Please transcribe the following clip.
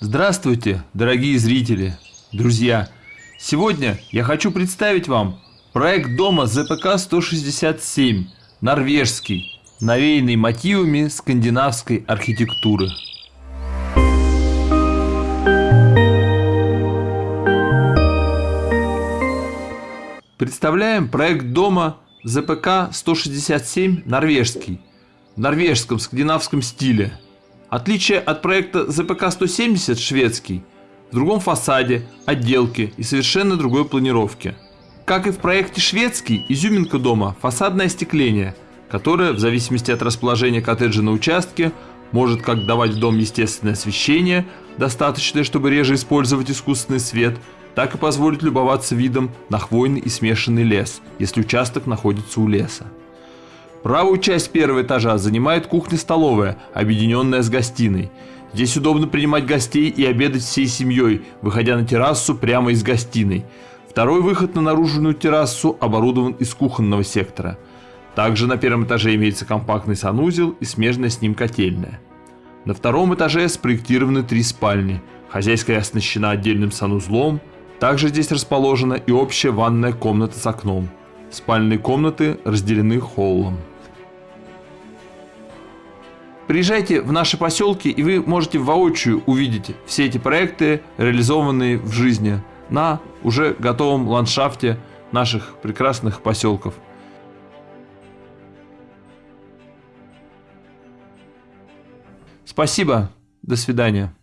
Здравствуйте, дорогие зрители, друзья! Сегодня я хочу представить вам проект дома ЗПК-167, норвежский, навеянный мотивами скандинавской архитектуры. Представляем проект дома ЗПК-167 норвежский, в норвежском скандинавском стиле – Отличие от проекта ЗПК-170 шведский в другом фасаде, отделке и совершенно другой планировке. Как и в проекте шведский, изюминка дома – фасадное остекление, которое, в зависимости от расположения коттеджа на участке, может как давать в дом естественное освещение, достаточное, чтобы реже использовать искусственный свет, так и позволить любоваться видом на хвойный и смешанный лес, если участок находится у леса. Правую часть первого этажа занимает кухня-столовая, объединенная с гостиной. Здесь удобно принимать гостей и обедать всей семьей, выходя на террасу прямо из гостиной. Второй выход на наружную террасу оборудован из кухонного сектора. Также на первом этаже имеется компактный санузел и смежная с ним котельная. На втором этаже спроектированы три спальни. Хозяйская оснащена отдельным санузлом. Также здесь расположена и общая ванная комната с окном. Спальные комнаты разделены холлом. Приезжайте в наши поселки, и вы можете воочию увидеть все эти проекты, реализованные в жизни на уже готовом ландшафте наших прекрасных поселков. Спасибо. До свидания.